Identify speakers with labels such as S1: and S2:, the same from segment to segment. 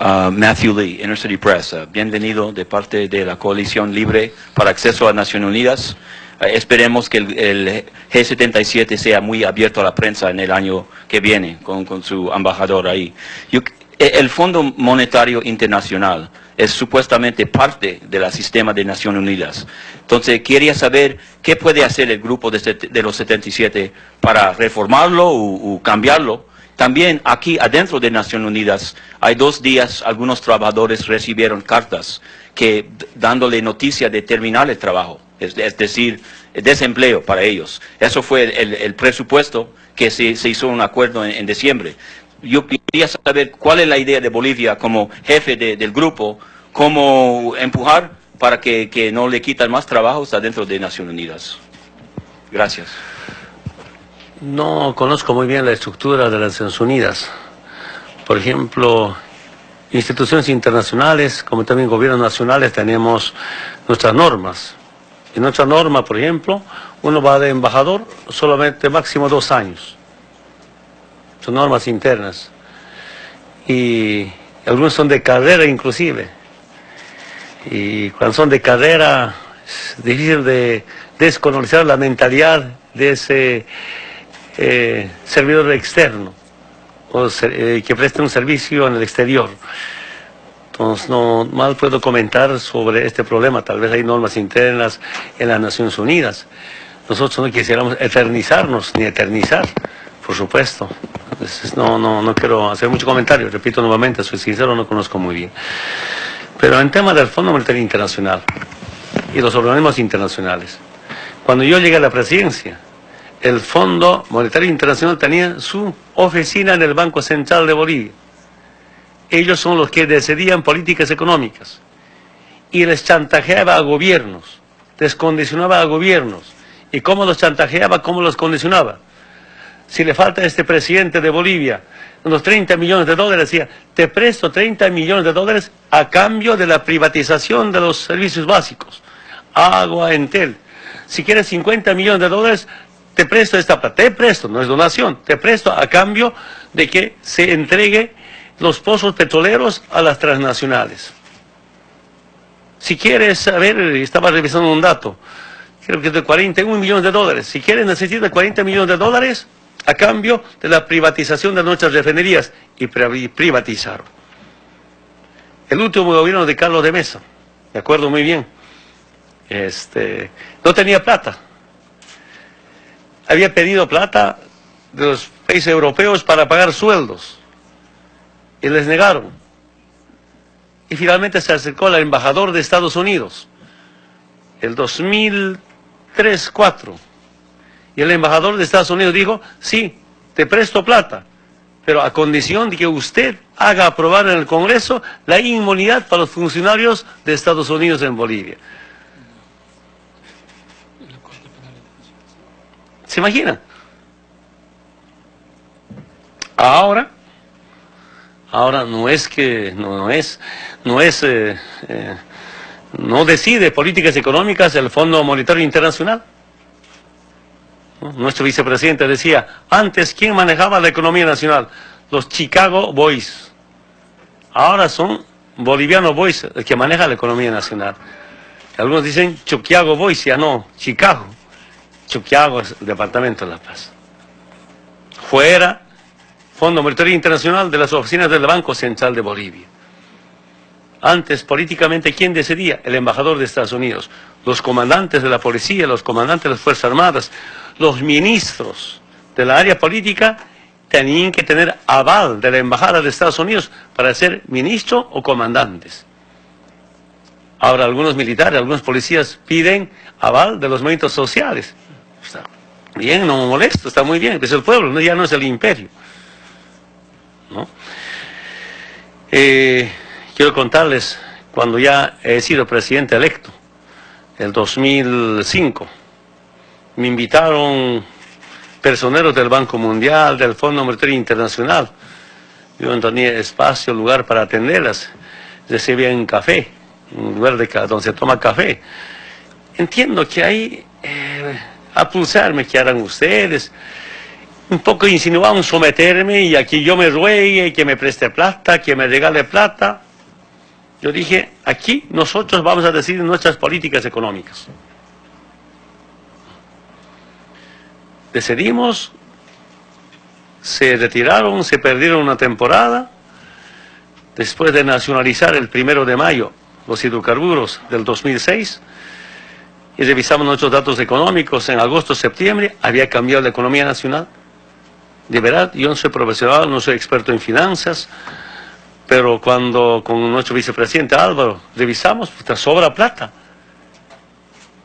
S1: Uh, Matthew Lee, Inner City Press. Uh, bienvenido de parte de la Coalición Libre para Acceso a Naciones Unidas. Uh, esperemos que el, el, G77 sea muy abierto a la prensa en el año que viene con, su embajador ahí. Yo, el Fondo Monetario Internacional es supuestamente parte del sistema de Naciones Unidas. Entonces, quería saber qué puede hacer el grupo de, de los 77 para reformarlo o, o cambiarlo también aquí adentro de Naciones Unidas hay dos días algunos trabajadores recibieron cartas que dándole noticia de terminar el trabajo, es, decir, desempleo para ellos. Eso fue el, presupuesto que se, hizo un acuerdo en, diciembre. Yo quería saber cuál es la idea de Bolivia como jefe de, del grupo, cómo empujar para que, que no le quitan más trabajos adentro de Naciones Unidas. Gracias.
S2: No conozco muy bien la estructura de las Naciones Unidas. Por ejemplo, instituciones internacionales, como también gobiernos nacionales, tenemos nuestras normas. En nuestra norma, por ejemplo, uno va de embajador solamente máximo dos años. Son normas internas. Y algunos son de carrera inclusive. Y cuando son de carrera, es difícil de desconocer la mentalidad de ese eh, servidor externo o eh, que preste un servicio en el exterior. Entonces, no mal puedo comentar sobre este problema. Tal vez hay normas internas en las Naciones Unidas. Nosotros no quisiéramos eternizarnos ni eternizar, por supuesto. No, no, no quiero hacer mucho comentario. Repito nuevamente, soy sincero, no conozco muy bien. Pero en tema del Fondo Monetario Internacional y los organismos internacionales, cuando yo llegué a la presidencia, el Fondo Monetario Internacional tenía su oficina en el Banco Central de Bolivia. Ellos son los que decidían políticas económicas y les chantajeaba a gobiernos, les condicionaba a gobiernos. ¿Y cómo los chantajeaba? ¿Cómo los condicionaba? Si le falta a este presidente de Bolivia unos 30 millones de dólares, decía, te presto 30 millones de dólares a cambio de la privatización de los servicios básicos, agua, entel. Si quieres 50 millones de dólares, te presto esta plata, te presto, no es donación, te presto a cambio de que se entregue los pozos petroleros a las transnacionales. Si quieres saber, estaba revisando un dato, creo que es de 41 millones de dólares. Si quieres necesitas 40 millones de dólares a cambio de la privatización de nuestras refinerías y privatizaron. El último gobierno de Carlos de Mesa, me acuerdo muy bien, este, no tenía plata había pedido plata de los países europeos para pagar sueldos y les negaron. Y finalmente se acercó al embajador de Estados Unidos, el 2003-4. Y el embajador de Estados Unidos dijo, sí, te presto plata, pero a condición de que usted haga aprobar en el Congreso la inmunidad para los funcionarios de Estados Unidos en Bolivia. ¿Se imagina? Ahora, ahora no es que, no, no es, no es, eh, eh, no decide políticas económicas el Fondo Monetario Internacional. Nuestro vicepresidente decía, antes, ¿quién manejaba la economía nacional? Los Chicago Boys. Ahora son bolivianos boys el que maneja la economía nacional. Algunos dicen Chicago Boys, ya no, Chicago. Chuquiago, Departamento de La Paz. Fuera, Fondo Monetario Internacional de las oficinas del Banco Central de Bolivia. Antes, políticamente, ¿quién decidía? El embajador de Estados Unidos, los comandantes de la policía, los comandantes de las Fuerzas Armadas, los ministros de la área política tenían que tener aval de la Embajada de Estados Unidos para ser ministro o comandantes. Ahora algunos militares, algunos policías piden aval de los movimientos sociales. Bien, no me molesto, está muy bien, es el pueblo, ya no es el imperio. ¿no? Eh, quiero contarles, cuando ya he sido presidente electo, el 2005, me invitaron personeros del Banco Mundial, del Fondo Monetario Internacional. Yo no tenía espacio, lugar para atenderlas. Recibían café, un lugar de, donde se toma café. Entiendo que hay eh, a pulsarme que harán ustedes. un poco insinuaban someterme y aquí yo me ruegue, que me preste plata, que me regale plata. Yo dije, aquí nosotros vamos a decidir nuestras políticas económicas. Decidimos, se retiraron, se perdieron una temporada, después de nacionalizar el primero de mayo los hidrocarburos del 2006, y revisamos nuestros datos económicos en agosto, septiembre, había cambiado la economía nacional. De verdad, yo no soy profesional, no soy experto en finanzas, pero cuando con nuestro vicepresidente Álvaro revisamos, pues sobra plata.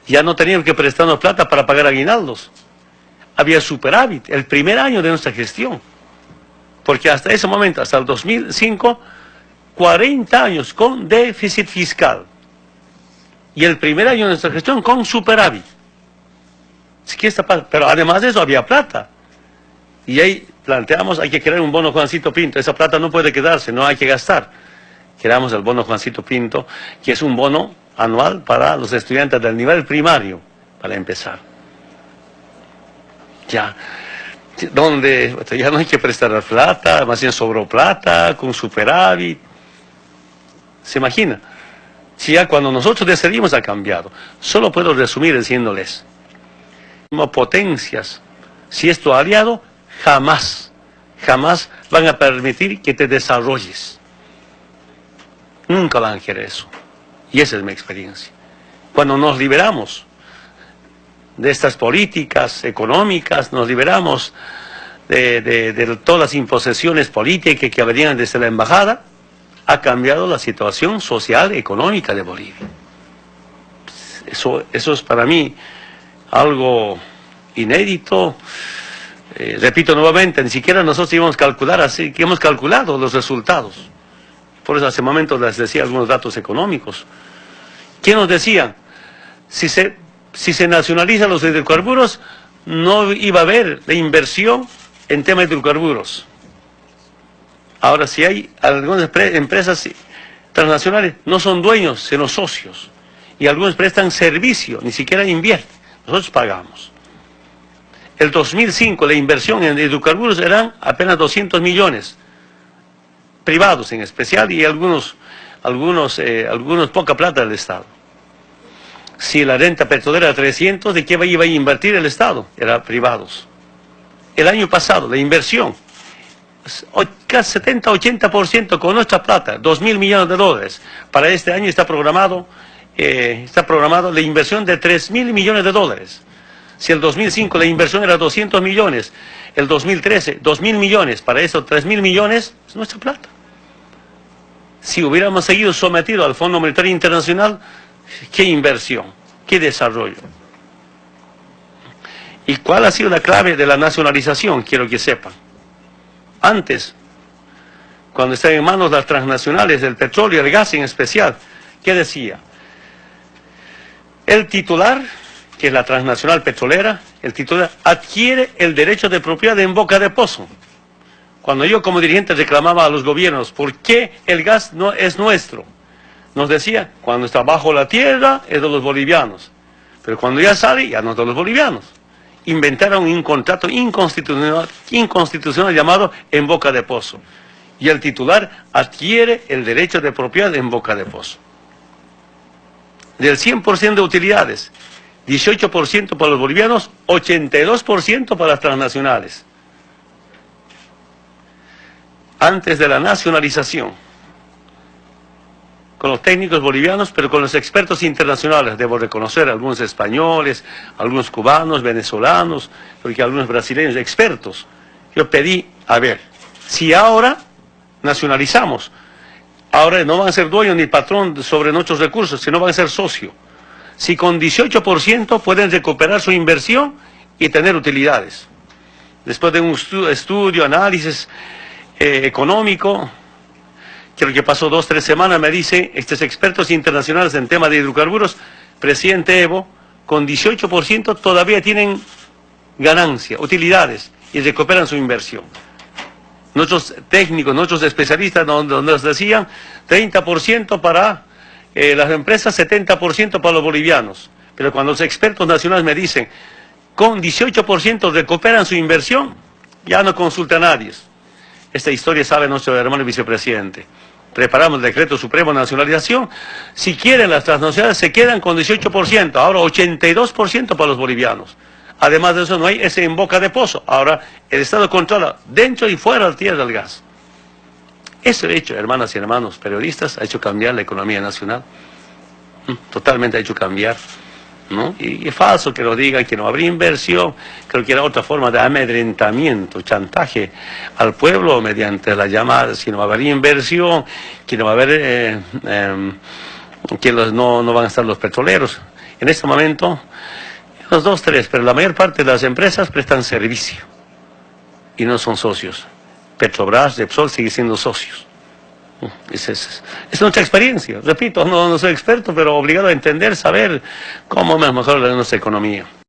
S2: Ya no teníamos que prestarnos plata para pagar aguinaldos. Había superávit, el primer año de nuestra gestión. Porque hasta ese momento, hasta el 2005, 40 años con déficit fiscal. Y el primer año de nuestra gestión con superávit. Pero además de eso había plata. Y ahí planteamos, hay que crear un bono Juancito Pinto. Esa plata no puede quedarse, no hay que gastar. Creamos el bono Juancito Pinto, que es un bono anual para los estudiantes del nivel primario, para empezar. Ya, donde ya no hay que prestar plata, más bien sobró plata, con superávit. ¿Se imagina? Si ya cuando nosotros decidimos ha cambiado. Solo puedo resumir diciéndoles, como potencias, si esto aliado, jamás, jamás van a permitir que te desarrolles. Nunca van a querer eso. Y esa es mi experiencia. Cuando nos liberamos de estas políticas económicas, nos liberamos de, de todas las imposiciones políticas que venían desde la embajada, ha cambiado la situación social y económica de Bolivia. Eso, eso es para mí algo inédito. Eh, repito nuevamente, ni siquiera nosotros íbamos a calcular así, que hemos calculado los resultados. Por eso hace momento les decía algunos datos económicos. ¿Quién nos decía? Si se, si se nacionalizan los hidrocarburos, no iba a haber la inversión en temas de hidrocarburos. Ahora, si hay algunas empresas transnacionales, no son dueños, sino socios. Y algunos prestan servicio, ni siquiera invierten. Nosotros pagamos. El 2005 la inversión en hidrocarburos eran apenas 200 millones, privados en especial, y algunos, algunos, eh, algunos poca plata del Estado. Si la renta petrolera era 300, ¿de qué iba a invertir el Estado? Era privados. El año pasado, la inversión casi 70-80% con nuestra plata, 2 mil millones de dólares. Para este año está programado, eh, está programado la inversión de 3 mil millones de dólares. Si el 2005 la inversión era 200 millones, el 2013 2 mil millones, para eso 3 mil millones es nuestra plata. Si hubiéramos seguido sometido al Fondo Monetario Internacional, ¿qué inversión? ¿Qué desarrollo? ¿Y cuál ha sido la clave de la nacionalización? Quiero que sepan antes, cuando estaban en manos las transnacionales del petróleo y el gas en especial, ¿qué decía? El titular, que es la transnacional petrolera, el titular adquiere el derecho de propiedad en boca de pozo. Cuando yo como dirigente reclamaba a los gobiernos, ¿por qué el gas no es nuestro? Nos decía, cuando está bajo la tierra es de los bolivianos, pero cuando ya sale ya no es de los bolivianos inventaron un contrato inconstitucional, llamado en boca de pozo. Y el titular adquiere el derecho de propiedad en boca de pozo. Del 100% de utilidades, 18% para los bolivianos, 82% para las transnacionales. Antes de la nacionalización, con los técnicos bolivianos, pero con los expertos internacionales. Debo reconocer algunos españoles, algunos cubanos, venezolanos, porque algunos brasileños, expertos. Yo pedí, a ver, si ahora nacionalizamos, ahora no van a ser dueños ni patrón sobre nuestros recursos, sino van a ser socio. Si con 18% pueden recuperar su inversión y tener utilidades. Después de un estudio, análisis eh, económico, que lo que pasó dos, tres semanas, me dice estos expertos internacionales en tema de hidrocarburos, presidente Evo, con 18% todavía tienen ganancia, utilidades, y recuperan su inversión. Nuestros técnicos, nuestros especialistas nos decían 30% para eh, las empresas, 70% para los bolivianos. Pero cuando los expertos nacionales me dicen, con 18% recuperan su inversión, Ya no consulta a nadie. Esta historia sabe nuestro hermano vicepresidente. Preparamos el decreto supremo de nacionalización. Si quieren las transnacionales se quedan con 18%, ahora 82% para los bolivianos. Además de eso no hay ese en boca de pozo. Ahora el Estado controla dentro y fuera del tierra del gas. Ese hecho, hermanas y hermanos periodistas, ha hecho cambiar la economía nacional. Mm, Totalmente ha hecho cambiar. Y, es falso que lo digan, que no habría inversión. Creo que era otra forma de amedrentamiento, chantaje al pueblo mediante la llamada, si no va a haber inversión, que no va a haber, eh, eh, que no, no van a estar los petroleros. En este momento, los dos, tres, pero la mayor parte de las empresas prestan servicio y no son socios. Petrobras, Repsol sigue siendo socios. Esa es, es, nuestra experiencia. Repito, no, no soy experto, pero obligado a entender, saber cómo es mejor nuestra economía.